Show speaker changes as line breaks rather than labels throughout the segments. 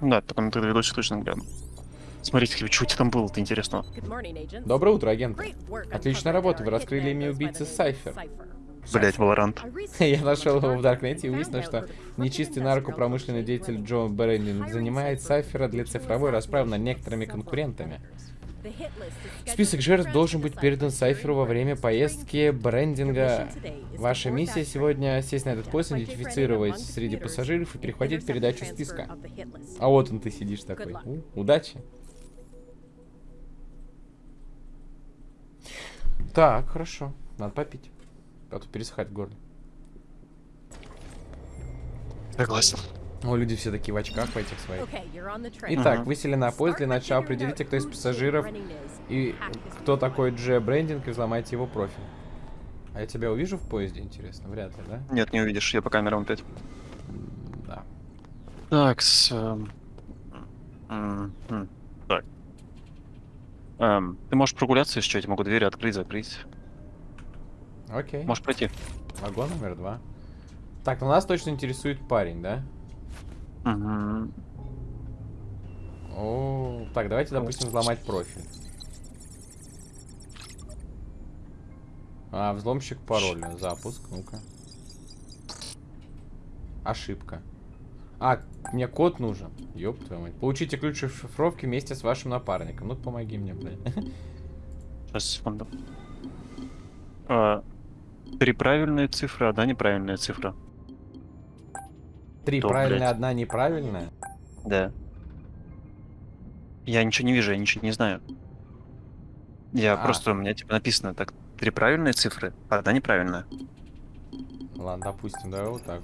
Да, потом ты видосик точно гляну. Смотрите, что у тебя там было-то интересно.
Доброе утро, агент. Отличная работа, вы раскрыли имя убийцы Сайфер.
Блять, Валорант.
Я нашел его в Даркнете и выяснил, что нечистый наркопромышленный деятель Джо Брендинг занимает Сайфера для цифровой расправы над некоторыми конкурентами. Список жертв должен быть передан Сайферу во время поездки брендинга. Ваша миссия сегодня сесть на этот поезд, идентифицировать среди пассажиров и перехватить передачу списка. А вот он ты сидишь такой. У, удачи. Так, хорошо. Надо попить. А то пересыхать в горле.
Согласен.
О, люди все такие в очках в этих своих. Итак, вы сели на поезд. Для начала определите, кто из пассажиров и кто такой Дже Брендинг, и взломайте его профиль. А я тебя увижу в поезде, интересно? Вряд ли, да?
Нет, не увидишь, я по камерам опять.
Да.
Так, с... Так. Эм, ты можешь прогуляться, что, я тебе могу двери открыть, закрыть.
Окей.
Можешь пройти.
Вагон номер два. Так, ну нас точно интересует парень, да? О, так, давайте, допустим, взломать профиль. А, взломщик пароля. Запуск, ну-ка. Ошибка. А, мне код нужен. Ёб твою мать. Получите ключ шифровки вместе с вашим напарником. Ну, помоги мне, блядь.
Сейчас, секунду. А, три правильные цифры, одна неправильная цифра.
Три
Что,
правильная,
блядь?
одна неправильная?
Да. Я ничего не вижу, я ничего не знаю. Я
А.
просто, у меня типа написано так, три правильные цифры, одна неправильная.
Ладно, допустим, давай вот так.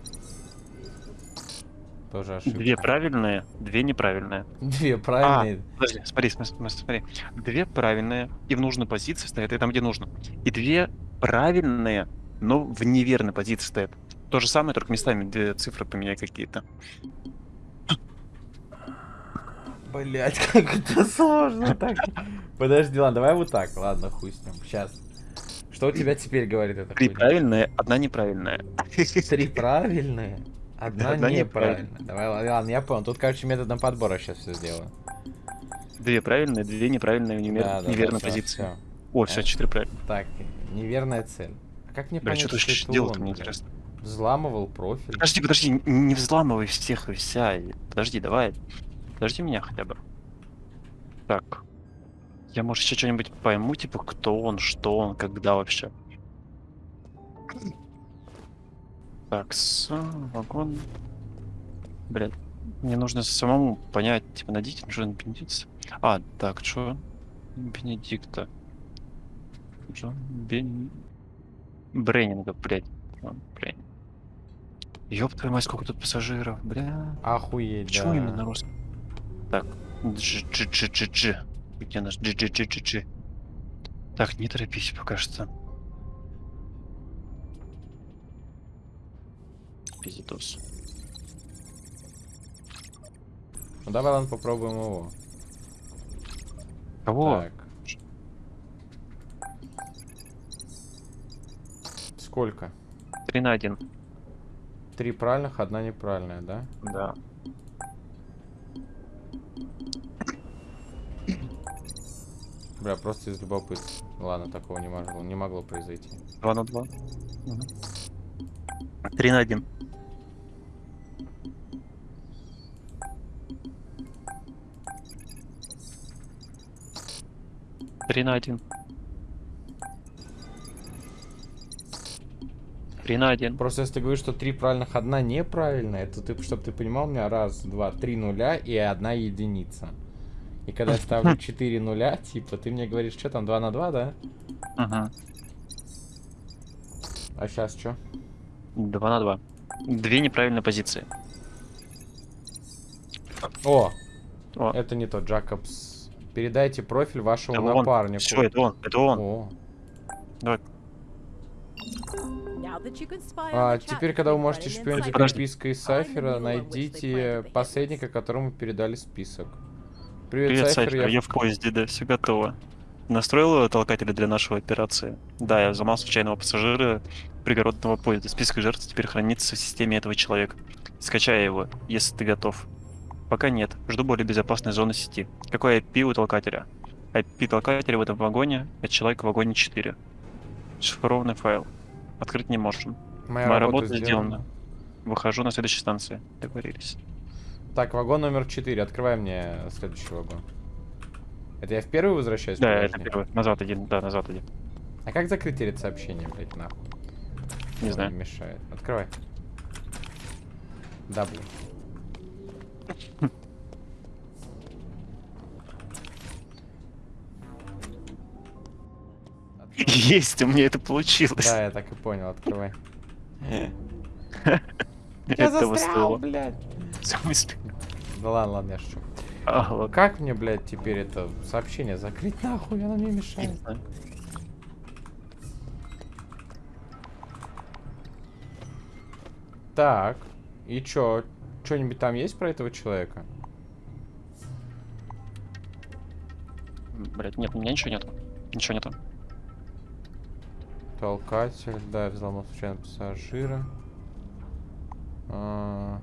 Тоже ошибка.
Две правильные, две неправильные.
Две правильные.
Подожди, смотри, смотри, смотри, смотри. Две правильные и в нужной позиции стоят, и там, где нужно. И две правильные, но в неверной позиции стоят. То же самое, только местами две цифры поменяй какие-то.
Блять, как это сложно так. Подожди, ладно, давай вот так. Ладно, хуй с ним. Сейчас. Что у тебя теперь говорит это?
Три правильные, одна неправильная.
Три правильные, одна
Одна
неправильная. Давай, ладно, я понял. Тут, короче, методом подбора сейчас все сделаю.
Две правильные, две неправильные в немер-
Да, да,
позиции.
всё,
О, все, четыре правильные.
Так, неверная цель. А как мне
Бля,
понять,
что
это
делал-то,
он,
мне интересно.
Взламывал профиль.
Подожди, подожди, не взламывай всех и вся. Подожди, давай. Подожди меня хотя бы. Так. Я, может, еще что-нибудь пойму, типа, кто он, что он, когда вообще. Так, с вагон. Блядь, мне нужно самому понять, типа, найдите Джон Бенедикт. А, так, что? Бенедикта. Джон Бен... Бреннинга, блядь. Джон Бреннинг. Ёб твою мать, сколько тут пассажиров, бля.
Охуеть,
Почему
да.
именно на русском? Так, Дж-дж-дж-дж-дж. Где наш Дж-дж-дж-дж? Так, не торопись пока что. Пиздос.
Ну давай, ладно, попробуем его.
Кого?
Так. Сколько?
Три на один.
Три правильных, одна неправильная, да?
Да.
Бля, просто из любопытства. Ладно, такого не могло, не могло произойти.
Два на два. Три на один. Три на один. Три на один.
Просто если ты говоришь, что три правильных, одна неправильная, это ты, чтобы ты понимал, у меня раз, два, три нуля и одна единица. И когда я ставлю 4 нуля, типа, ты мне говоришь, что там, 2 на 2, да?
Ага.
А сейчас что?
Два на два. Две неправильные позиции.
О,
О,
это не тот, Джакобс. Передайте профиль вашему
это он.
напарнику.
Все, это он, это он.
О.
Давай.
А, теперь, когда вы можете шпионить перепиской из Сайфера, найдите посредника, которому передали список. Привет,
Привет,
Сайфер,
Сайфер,
я...
я в поезде, да, все готово. Настроил толкатели для нашей операции? Да, я взломал случайного пассажира пригородного поезда. Список жертв теперь хранится в системе этого человека. Скачай его, если ты готов. Пока нет. Жду более безопасной зоны сети. Какой IP у толкателя? IP толкателя в этом вагоне, а человек в вагоне 4. Шифрованный файл. Открыть не можем.
Моя,
Моя
работа,
работа сделана. Выхожу на следующей станции. Договорились.
Так, вагон номер 4. Открывай мне следующий вагон. Это я в первый возвращаюсь?
Да,
подожди?
это первый. Назад один. Да, назад один.
А как закрыть перед сообщением, блядь, нахуй?
Не
Ой,
знаю.
мешает. Открывай. Да, блин.
Есть, у меня это получилось.
Да, я так и понял, открывай.
Этого стоило.
блядь.
В смысле?
Да ладно, ладно, я шучу.
А.
Как мне, блядь, теперь это сообщение закрыть нахуй? Оно мне
Не
мешает. Так, и чё? Что-нибудь там есть про этого человека?
Блять, нет, у меня ничего нет. Ничего нету.
Толкатель, да, взломал случайно пассажира. А,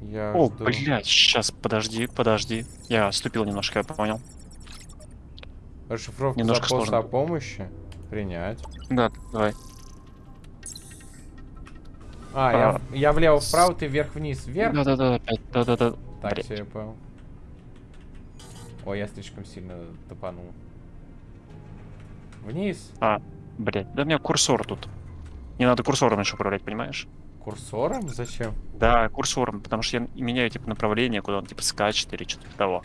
Я
О,
жду.
блядь, сейчас, подожди, подожди. Я ступил немножко, я понял.
Расшифровка
Немножко
запроса
сложно.
о помощи. Принять.
Да, давай.
А, я, я влево-вправо, ты вверх-вниз. Вверх?
Да-да-да, опять, да-да-да.
Так, все, я понял. Ой, я слишком сильно топанул. Вниз.
А, блядь, да у меня курсор тут. Не надо курсором еще управлять, понимаешь?
Курсором? Зачем?
Да, курсором, потому что я меняю, типа, направление, куда он, типа, скачет или что-то того.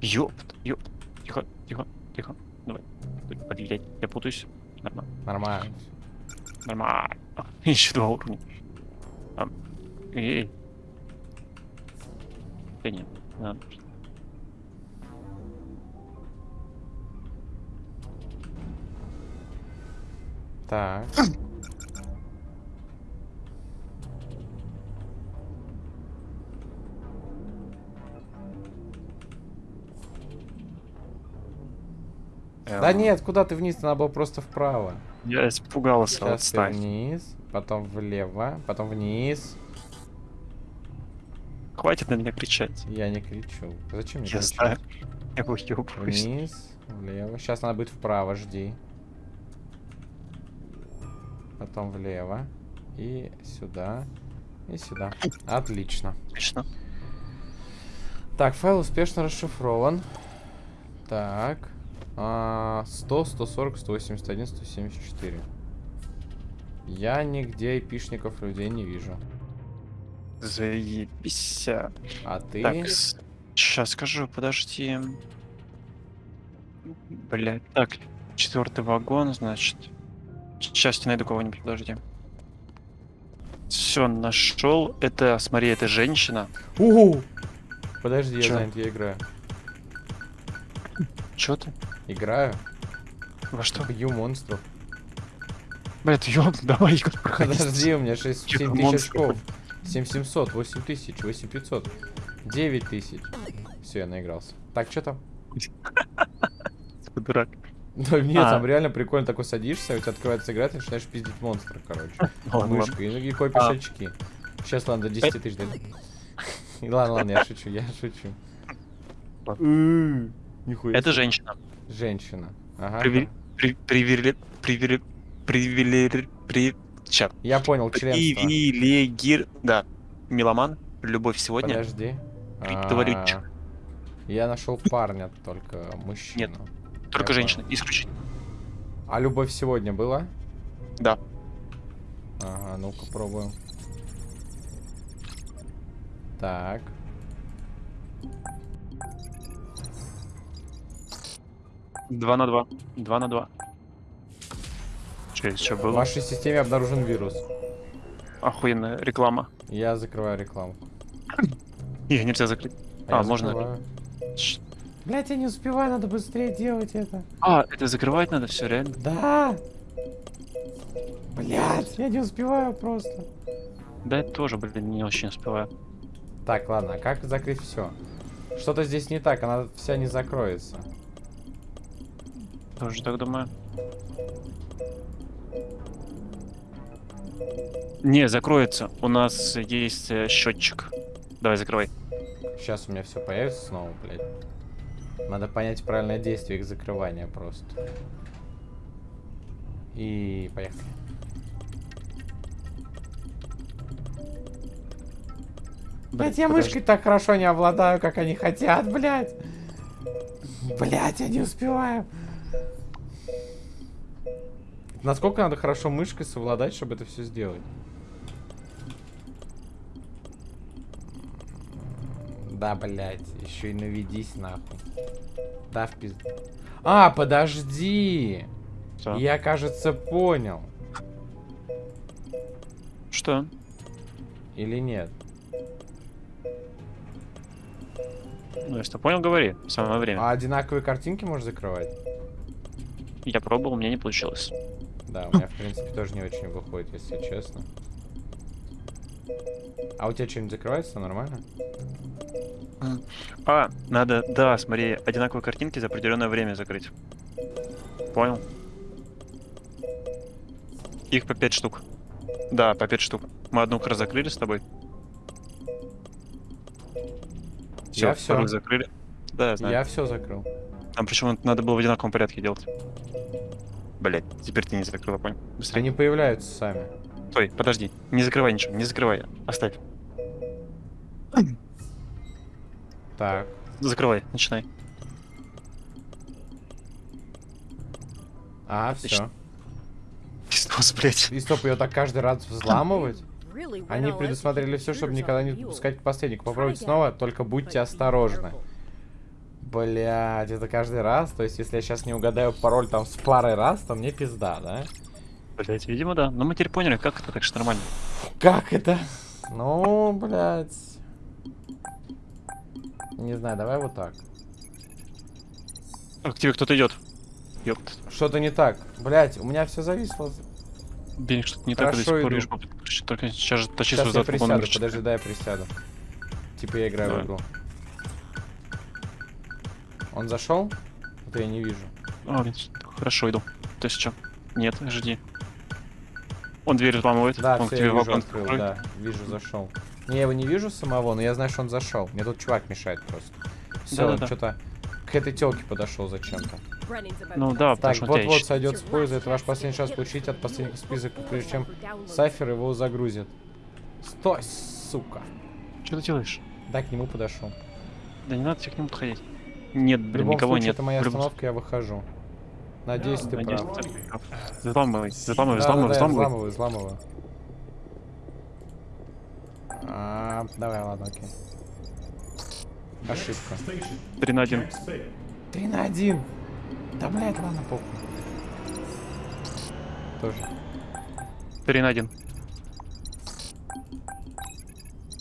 Ёпт, ёпт. Тихо, тихо, тихо. Давай. Блядь, я путаюсь. Нормально.
Нормально.
Нормально. Еще два уровня. А, Эй. Да нет, не надо.
Так. Да
Эм,
нет, куда ты вниз? Надо было просто вправо.
Я испугался,
Сейчас ты
ставь.
вниз, потом влево, потом вниз.
Хватит на меня кричать.
Я не кричу. Зачем мне
Я
кричать?
знаю. Я выебываюсь.
Вниз, влево. Сейчас надо будет вправо, жди. Потом влево. И сюда. И сюда. Отлично.
Отлично.
Так, файл успешно расшифрован. Так. А, 100, 140, 181, 174. Я нигде эпишников людей не вижу.
Заебись.
А ты?
Так, сейчас скажу, подожди. Блять, так, четвертый вагон, значит. Сейчас я найду кого-нибудь, подожди. Все, нашел. Это, смотри, это женщина.
Угу! Подожди, я
Чё?
занят, я играю.
Че ты?
Играю?
Во что?
Бью монстров.
Блять, ёб, давай игру проходить.
Подожди, у меня 6,
Чё,
7 тысяч очков. 7700, 8000, 8500, 9000. Все, я наигрался. Так, что там?
Ты дурак.
Да нет,
А.
там реально прикольно такой садишься, у тебя открывается игра, ты начинаешь пиздить монстра, короче.
Ладно,
Мышкой, и, и копишь
А.
очки. Сейчас, ладно, до 10 тысяч. И Ладно, ладно, я шучу, я шучу. Э, Нихуя.
Это женщина.
Женщина. Ага.
Привили... При... Привили... Привили... При...
Я понял, членство.
Привилегир... Да. Меломан. Любовь сегодня.
Подожди.
Приговорючик.
А, Я нашел парня только, мужчину.
Только
я
женщина. Исключительно.
А любовь сегодня была?
Да.
Ага, ну-ка пробуем. Так.
Два на два. Два на два. Че, что
В
было?
вашей системе обнаружен вирус.
Охуенная реклама.
Я закрываю рекламу.
Ее нельзя закрыть. А,
я
можно.
закрываю. Блять, я не успеваю, надо быстрее делать это.
А, это закрывать надо все, реально?
Да. Блять, я не успеваю просто.
Да, я тоже, блин, не очень успеваю.
Так, ладно, а как закрыть все? Что-то здесь не так, она вся не закроется.
Тоже так думаю. Не, закроется. У нас есть э, счетчик. Давай, закрывай.
Сейчас у меня все появится снова, блядь. Надо понять правильное действие их закрывания просто. И поехали. Блять, я
подожди.
мышкой так хорошо не обладаю, как они хотят, блядь. Блять, я не успеваю. Насколько надо хорошо мышкой совладать, чтобы это все сделать? Да, блять, еще и наведись нахуй. Да, в пизду. А, подожди.
Что?
Я, кажется, понял.
Что?
Или нет?
Ну, если понял, говори. Самое время.
А одинаковые картинки можешь закрывать?
Я пробовал, у меня не получилось.
Да, у меня, в принципе, тоже не очень выходит, если честно. А у тебя что-нибудь закрывается нормально?
А, надо, да, смотри, одинаковые картинки за определенное время закрыть. Понял? Их по 5 штук. Да, по 5 штук. Мы одну как раз закрыли с тобой. Все,
Я
вторую закрыли. Да, я знаю.
Я все закрыл.
Там причем надо было в одинаковом порядке делать. Блять, теперь ты не закрыла, понял? Быстрее.
Они появляются сами.
Стой, подожди. Не закрывай ничего, не закрывай. Оставь.
Так.
Закрывай, начинай.
А,
Отлично.
все.
Пиздос, блять.
И стоп, ее так каждый раз взламывать? Они предусмотрели все, чтобы никогда не допускать к посреднику. Попробуйте снова, только будьте осторожны. Блять, это каждый раз? То есть, если я сейчас не угадаю пароль там с парой раз, то мне пизда, да?
Блять, видимо, да. Но мы теперь поняли, как это, так что нормально.
Как это? Ну, блядь. Не знаю, давай вот так.
А, к тебе кто-то идет. Ёпт.
Что-то не так. Блять, у меня все зависло.
Денег что-то не так, я до сих
Хорошо
пор вижу. Только сейчас же тащи
Сейчас я присяду,
номер
подожди, дай я присяду. Типа я играю
Давай.
в игру. Он зашел? Это я не вижу.
А, хорошо, иду. То есть что? Нет, жди. Он дверь взламывает,
Да,
он к тебе
я вижу, открыл,
откроет.
да, вижу, зашел. Не, я его не вижу самого, но я знаю, что он зашел. Мне тут чувак мешает просто. Все, он
Да-да-да.
что-то к этой телке подошел зачем-то.
Ну да,
Так, вот-вот сойдет с поезда. Это ваш последний шанс получить от последнего список, прежде чем Сайфер его загрузит. Стой, сука.
Что ты делаешь?
Да, к нему подошел.
Да не надо тебе к нему подходить. Нет,
В
блин,
любом
никого
случае,
нет.
это моя
В
остановка, я выхожу. Надеюсь, ты
Надеюсь,
прав.
ты. Взламывай, взламывай,
Да,
взламывай,
да, да, я
взламывай.
А, давай, ладно, окей. Ошибка.
3 на 1.
Три на один. Да, блядь, ладно, похуй. Тоже.
3 на 1.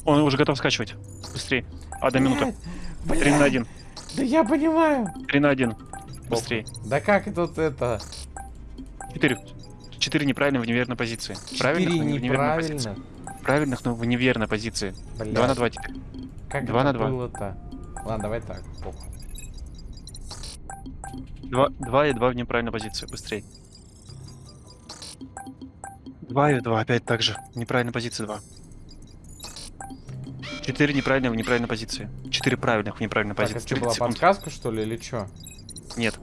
Он уже готов скачивать. Быстрее. Одна минута.
Блядь,
3 на
блядь,
1.
Да я понимаю.
3 на 1. Быстрее.
Да как тут это?
4. 4 неправильно в неверной позиции. Правильных,
Четыре
но не в неверной позиции. Правильных, но в неверной позиции.
Блядь,
2 на 2 теперь.
Как
два
это
на два.
было-то? Ладно, давай так, похуй.
2, 2 и 2 в неправильной позиции. Быстрее. 2 и 2 опять так же. Неправильной позиции 2. 4 неправильных в неправильной позиции. 4 правильных в неправильной
Так, это
позиции.
что,
30
была
секунд.
подсказка, что ли, или что?
Нет,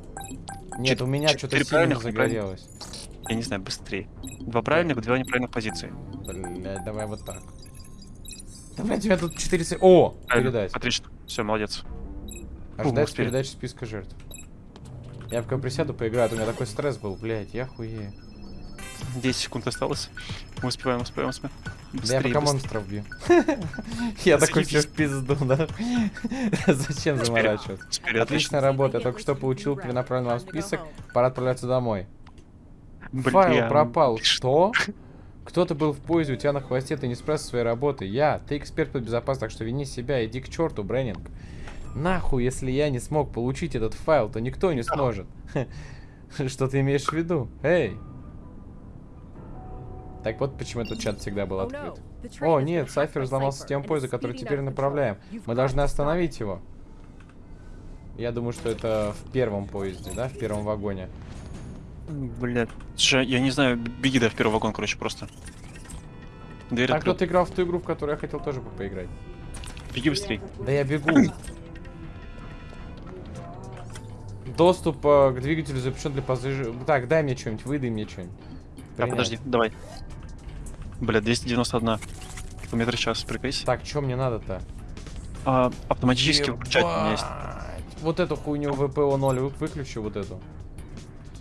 Нет,
Чет-
у меня
четыре
что-то сильно загорелось.
я не знаю, быстрее. 2 правильных, 2 неправильных позиции.
Блядь, давай вот так. Да, блядь, у тебя тут 4 се- О,
Правильно.
передать.
Отлично. Все, молодец. Успели.
передачи списка жертв. Я пока присяду, поиграю, а у меня такой стресс был, блядь, я хуею.
10 секунд осталось. Мы успеваем, успеваем, успеваем.
Да я
Быстрее,
пока
быстрее.
монстров бью. Я такой все в пизду, да? Зачем заморачиваться? Отличная работа, я только что получил перенаправленный вам список, пора отправляться домой. Файл пропал. Что? Кто-то был в поезде, у тебя на хвосте, ты не справился своей работой. Я, ты эксперт по безопасности, так что вини себя, иди к черту, Бреннинг. Нахуй, если я не смог получить этот файл, то никто не сможет. Что ты имеешь в виду? Эй! Так вот почему этот чат всегда был открыт. О, нет, Сайфер взломал систему поезда, который теперь направляем. Мы должны остановить его. Я думаю, что это в первом поезде, да, в первом вагоне.
Блядь. Слушай, я не знаю, беги да в первый вагон, короче, просто. Дверь открыл.
кто-то играл в ту игру, в которую я хотел тоже бы поиграть.
Беги быстрей.
Да я бегу. Доступ э, к двигателю запрещен для пассажиров. Так, дай мне что-нибудь, выдай мне что-нибудь.
А, подожди, давай. Бля, 291 километр в час, прикройся.
Так, что мне надо-то?
А, автоматически выключать у меня есть.
Ебать. Вот эту хуйню ВПО 0 вы- выключи, вот эту.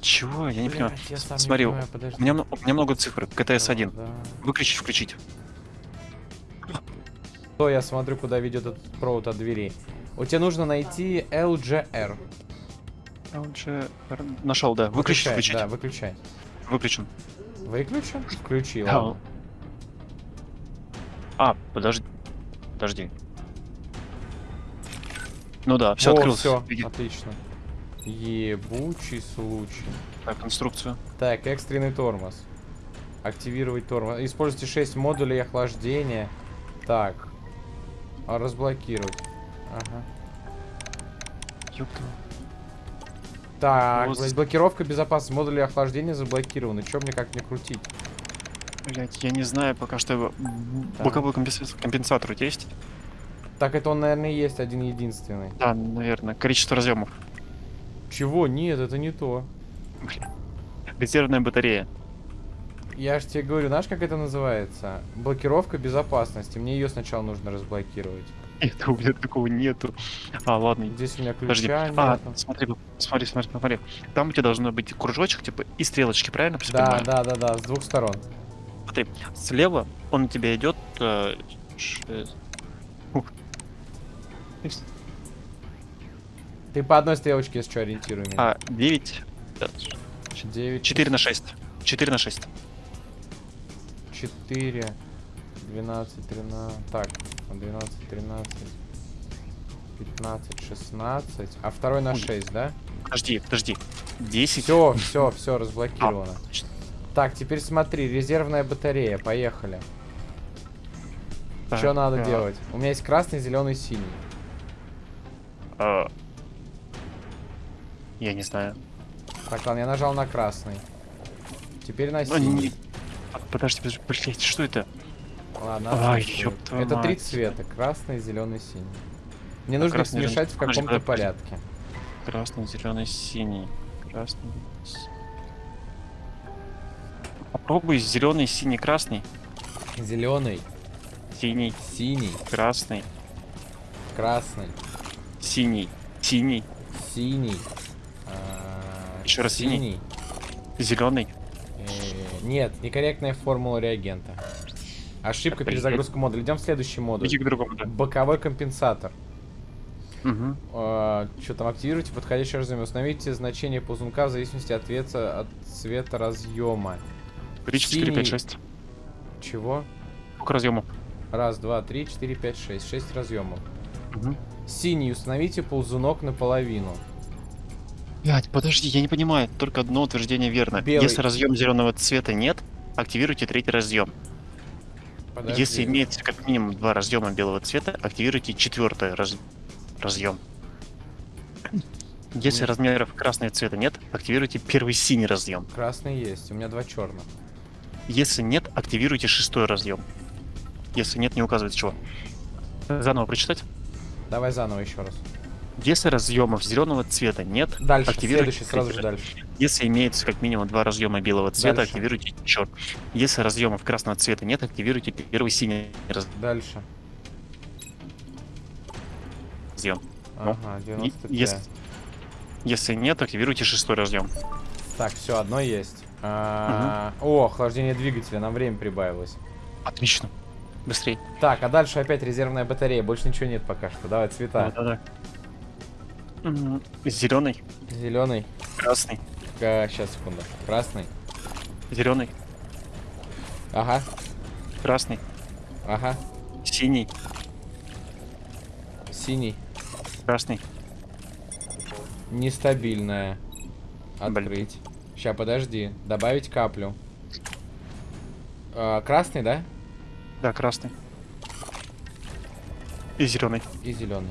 Чего? Я не понимаю.
Блядь, я сам не
Смотри,
понимаю, подожди.
У меня, у меня много цифр. КТС 1.
Да.
Выключить, включить.
То я смотрю, куда ведет этот провод от дверей. У тебя нужно найти LGR.
LG... Нашел, да. Выключить,
Выключай,
включить.
Да, выключай.
Выключен.
Выключен? Включи,
Да.
ладно.
А, подожди. Подожди. Ну да, все
О,
открылось. Беги.
отлично. Ебучий случай.
Так, инструкцию.
Так, экстренный тормоз. Активировать тормоз. Используйте 6 модулей охлаждения. Так. А разблокировать. Ага.
Ёпта.
Так,
Вот.
блядь, блокировка безопасности. Модули охлаждения заблокированы. Чё мне как мне крутить?
Блять, я не знаю пока что. Боковой компенса- компенсатор тебя есть?
Так, это он, наверное, и есть один единственный.
Да, наверное. Количество разъемов.
Чего? Нет, это не то.
Резервная батарея.
Я же тебе говорю, знаешь, как это называется? Блокировка безопасности. Мне ее сначала нужно разблокировать.
Это у меня такого нету. А, ладно.
Здесь у меня
Подожди.
ключа
А, смотри, смотри, смотри, смотри. Там у тебя должно быть кружочек, типа, и стрелочки, правильно?
Да, да, да, да, с двух сторон.
Смотри, слева он у тебя идет... э, ш- ух.
Ты по одной стрелочке, если что, ориентируй меня.
А, 9...
9,
4 на 6. 4 на 6.
4, 12, 13, так, 12, 13, 15, 16, а второй на
Ой.
6, да?
Подожди, подожди. 10.
Все, все, все, разблокировано.
А.
Так, теперь смотри, резервная батарея, поехали.
Так,
Что надо
а,
делать? У меня есть красный, зеленый, синий.
а, Я не знаю.
Так, ладно, я нажал на красный. Теперь на
Ну,
синий.
не- А, Подожди, подожди, блять, что это?
Ладно,
Ай,
Это три цвета, красный, зеленый, синий. Мне
А
нужно
красный,
смешать в
подожди,
каком-то порядке.
Красный, зеленый, синий. Красный. Попробуй зеленый, синий, красный.
Зеленый,
Синий,
синий,
красный,
красный,
синий, синий,
синий. А,
Ещё раз синий. зеленый.
Э, Нет, некорректная формула реагента. Ошибка перезагрузка модуля. Идем в следующий модуль.
Иди к другому, да.
Боковой компенсатор.
Мгм.
что там, активируйте подходящее разъем. Установите значение ползунка в зависимости от цвета, от цвета разъема.
3, 4,
Синий.
5, 6.
Чего?
Сколько разъемов?
Раз, два, три, четыре, пять, шесть. Шесть разъемов.
Мгм.
Синий, установите ползунок наполовину.
Блять, подожди, я не понимаю. Только одно утверждение верно.
Белый.
Если разъем зеленого цвета нет, активируйте третий разъем.
Подожди.
Если имеется как минимум два разъема белого цвета, активируйте четвертый раз... разъем. Если
Нет.
размеров красного цвета нет, активируйте первый синий разъем.
Красный есть, у меня два черных.
Если нет, активируйте шестой разъем. Если нет, не указывайте чего. Заново прочитать.
Давай заново еще раз.
Если разъемов зеленого цвета нет,
Дальше,
активируйте
следующий, сразу же дальше.
Если имеется как минимум два разъема белого цвета,
Дальше.
активируйте черт. Если разъемов красного цвета нет, активируйте первый синий
Дальше.
разъем.
Ага,
И-
90
если, если нет, активируйте шестой разъем.
Так, все, одно есть. А, О, охлаждение двигателя, нам время прибавилось.
Отлично. Быстрей.
Так, а дальше опять резервная батарея. Больше ничего нет пока что. Давай, цвета.
Да-да-да. Зеленый,
Зеленый.
красный,
сейчас, секунду. Красный.
зеленый,
Ага,
красный,
ага.
синий,
Синий.
красный.
Нестабильная.
Блин.
Открыть. Сейчас, подожди. Добавить каплю. А, красный, да?
Да, красный. И зеленый.
И зеленый.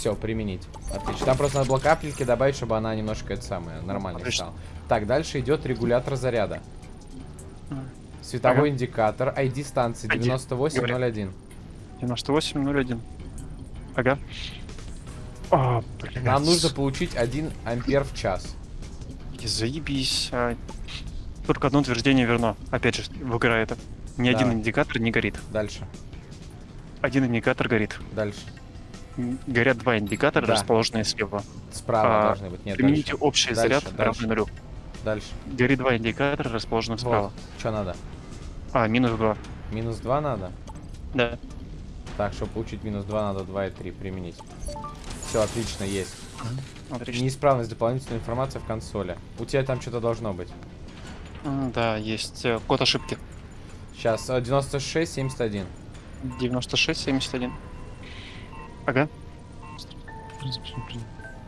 Все, применить. Отлично. Там просто надо было капельки добавить, чтобы она немножко это самое нормально
Отлично.
стала. Так, дальше идет регулятор заряда. Световой
Ага.
индикатор, ID станции
ID,
9801.
98.01. Ага. А, блядь.
Нам нужно получить 1 ампер в час.
Заебись. а. Только одно утверждение верно. Опять же, в игра это. Ни один
Давай.
индикатор не горит.
Дальше,
Один индикатор горит.
дальше.
Горят два индикатора,
Да.
расположенные слева.
Справа
А,
должны быть. Нет,
Примените
дальше.
общий
Дальше,
заряд
дальше.
равный нулю.
Дальше.
Горит два индикатора, расположенных справа.
Что надо?
А, минус два.
Минус 2 надо?
Да.
Так, чтобы получить минус 2, надо 2 и 3 применить. Все, отлично, есть.
Отлично.
Неисправность дополнительной информации в консоли. У тебя там что-то должно быть.
Да, есть э, код ошибки.
Сейчас, 96, 71.
96, 71. Ага.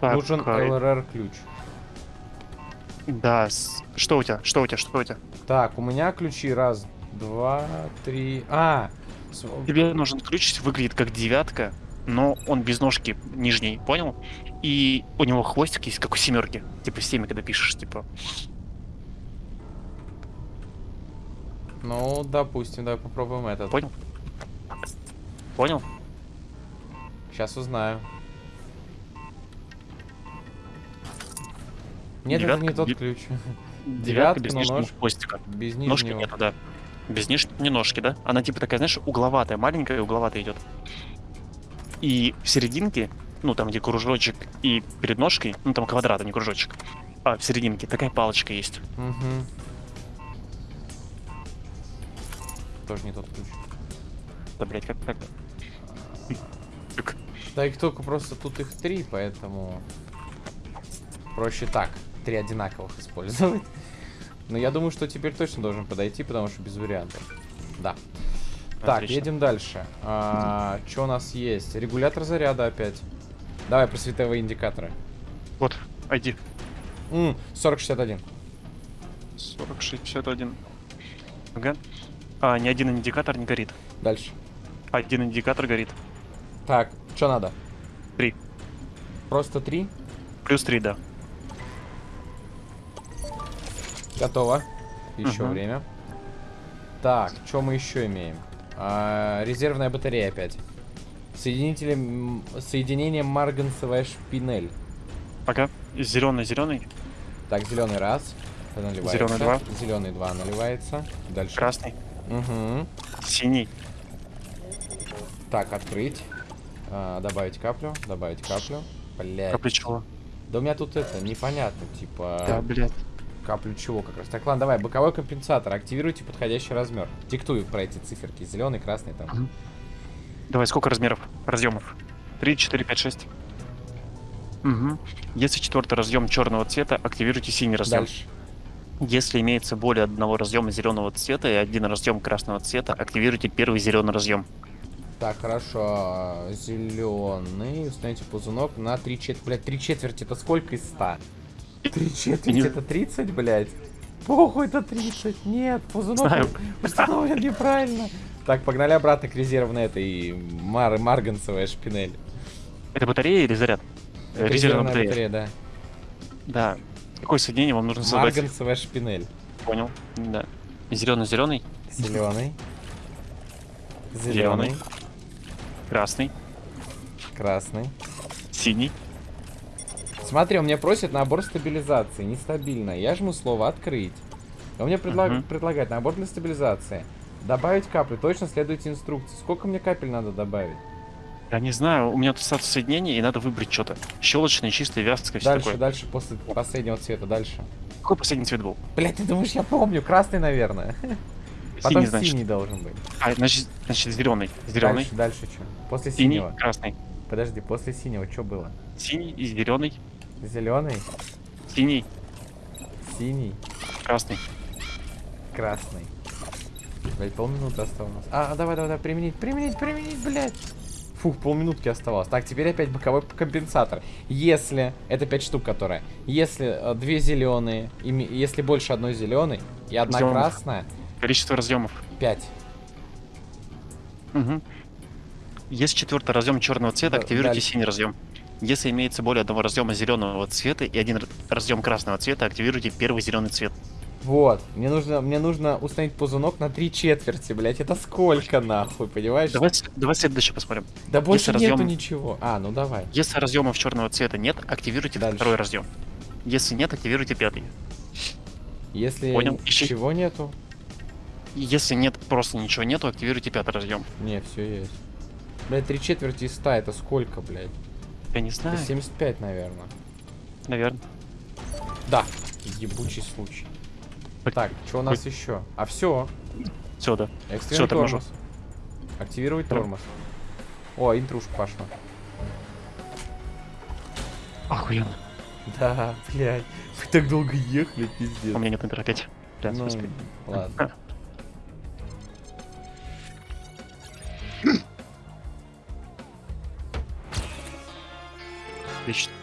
Так,
Нужен
а,
LRR ключ.
Да, с- что у тебя? Что у тебя? Что у тебя?
Так, у меня ключи раз, два, три. А!
Тебе нужен ключ, выглядит как девятка, но он без ножки нижней, понял? И у него хвостик есть, как у семерки. Типа в семя, когда пишешь, типа.
Ну, допустим, давай попробуем этот.
Понял? Понял?
Сейчас узнаю. Нет, это не
Девятка,
тот ключ.
Девятка без
но
нижнего
нож.
хвостика.
Без
Ножки
нижнего.
нету, да. Без ниж... не ножки, да? Она типа такая, знаешь, угловатая, маленькая и угловатая идет. И в серединке, ну там где кружочек и перед ножкой, ну там квадрат, а не кружочек. А в серединке такая палочка есть.
Мгм. Тоже не тот ключ.
Да, блядь, как так?
Да их только просто тут их три, поэтому проще так. Три одинаковых использовать. Но я думаю, что теперь точно должен подойти, потому что без вариантов. Да. Так,
Отлично.
едем дальше. А, что у нас есть? Регулятор заряда опять. Давай про световые индикаторы.
Вот, ID.
М, 4061.
4061. Ага. А, ни один индикатор не горит.
Дальше.
Один индикатор горит.
Так, что надо?
Три.
Просто три.
Плюс три, да.
Готово. Еще
Мгм.
время. Так, что мы еще имеем? А, резервная батарея опять. Соединители, м, соединение марганцевая шпинель.
Ага. Зеленый, зеленый,
Так, зеленый раз. Наливается.
Зелёный два.
Зеленый два наливается. Дальше.
красный,
Мгм.
синий.
Так, открыть. А, добавить каплю. Добавить каплю. Блять.
Капли чего?
Да у меня тут это непонятно, типа.
Да, блядь.
Каплю чего как раз. Так, ладно, давай. Боковой компенсатор. Активируйте подходящий размер. Диктую про эти циферки. Зеленый, красный там.
Мгм. Давай, сколько размеров? Разъемов? 3, 4, 5, 6. Угу. Если четвертый разъем черного цвета, активируйте синий разъем.
Дальше.
Если имеется более одного разъема зеленого цвета и один разъем красного цвета, активируйте первый зеленый разъем.
Так, хорошо. Зеленый. Установите ползунок на 3 четверти. Блять, 3 четверти это сколько из 100? 3 четверти это 30, блять. Похуй, это 30. Нет, ползунок
Знаю.
установлен неправильно. Так, погнали обратно к резервной этой мар марганцевая шпинель.
Это батарея или заряд? Э,
Это
Резервная батарея.
да.
Да. Какое соединение вам нужно создать?
Марганцевая шпинель.
Понял. Да. Зеленый, зеленый,
Зеленый.
Красный,
Красный.
синий.
Смотри, он меня просит набор стабилизации. Нестабильно. Я жму слово открыть. Он мне предлаг-
Мгм.
предлагает набор для стабилизации. Добавить капли. Точно следуйте инструкции. Сколько мне капель надо добавить?
Я не знаю, у меня тут статус соединения, и надо выбрать что-то. Щелочное, чистое, вязкое, все
дальше,
такое.
дальше, после последнего цвета. Дальше.
Какой последний цвет был?
Блять, ты думаешь, я помню? Красный, наверное. Потом
Синий, значит.
синий должен быть.
А, значит, значит зеленый. Зеленый,
Дальше, дальше что? После
синий,
синего.
красный.
Подожди, после синего что было?
Синий и зеленый,
Зеленый,
синий,
синий,
красный.
красный. Блять, полминуты осталось. А, давай, давай, давай, применить, применить, применить, блять. Фух, полминутки оставалось. Так, теперь опять боковой компенсатор. Если, это 5 штук, которые. Если э, две зеленые, если больше одной зеленой и одна
Зелёных.
красная,
Количество разъемов.
5.
Угу. Если четвертый разъем черного цвета,
Да,
активируйте
дальше.
синий разъем. Если имеется более одного разъема зеленого цвета и один разъем красного цвета, активируйте первый зеленый цвет.
Вот, мне нужно, мне нужно установить ползунок на три четверти, блядь. Это сколько нахуй, понимаешь?
Давай, давай следующее посмотрим.
Да больше
если
нету
разъем-
ничего. А, ну давай.
Если разъемов черного цвета нет, активируйте
Дальше.
второй разъем. Если нет, активируйте пятый.
Если
Понял. Ищи.
ничего нету,
Если нет, просто ничего нету, активируйте пятый разъем.
не, все есть. Блядь, три четверти из 100 это сколько, блядь?
Я не
Это
знаю,
75, наверное.
наверное.
Да, ебучий случай. Так, что у нас еще? А все,
Все, да.
экстренный
торможу.
тормоз. Активировать
Тор-
тормоз. О, интрушка пошла.
Охуенно.
Да, блядь. Вы так долго ехали, пиздец.
У меня нет интер опять. Блядь,
Ну,
господи.
ладно.
Отлично.